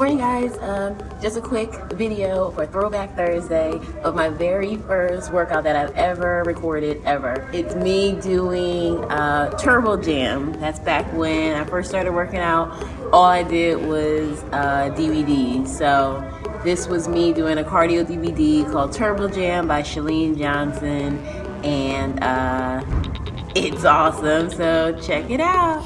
Morning guys, um, just a quick video for Throwback Thursday of my very first workout that I've ever recorded ever. It's me doing uh, Turbo Jam. That's back when I first started working out. All I did was uh, DVD. So this was me doing a cardio DVD called Turbo Jam by Chalene Johnson and uh, it's awesome. So check it out.